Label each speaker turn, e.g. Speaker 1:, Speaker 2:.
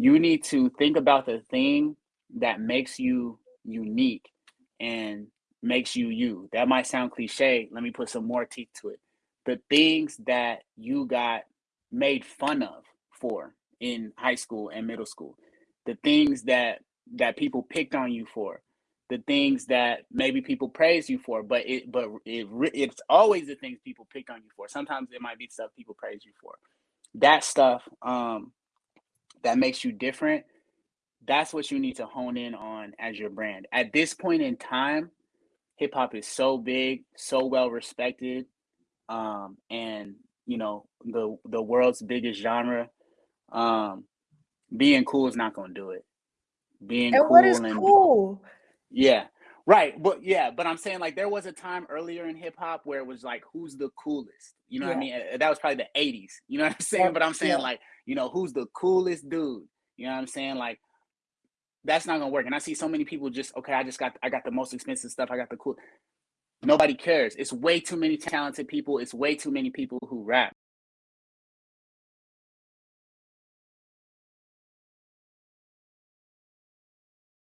Speaker 1: you need to think about the thing that makes you unique and makes you you. That might sound cliche. Let me put some more teeth to it. The things that you got made fun of for in high school and middle school, the things that that people picked on you for, the things that maybe people praise you for, but it but it it's always the things people pick on you for. Sometimes it might be stuff people praise you for. That stuff um that makes you different. That's what you need to hone in on as your brand. At this point in time, hip hop is so big, so well respected, um, and you know the the world's biggest genre. Um, being cool is not going to do it. Being
Speaker 2: And what is
Speaker 1: cool and
Speaker 2: cool?
Speaker 1: yeah, right. But yeah, but I'm saying like there was a time earlier in hip hop where it was like, who's the coolest? You know what I mean? Uh, That was probably the 80s. You know what I'm saying? But I'm saying
Speaker 2: Yeah.
Speaker 1: like, you know, who's the coolest dude? You know what I'm saying? Like that's not gonna work. And I see so many people just okay, I just got I got the most expensive stuff. I got the cool. Nobody cares. It's way too many talented people. It's way too many people who rap.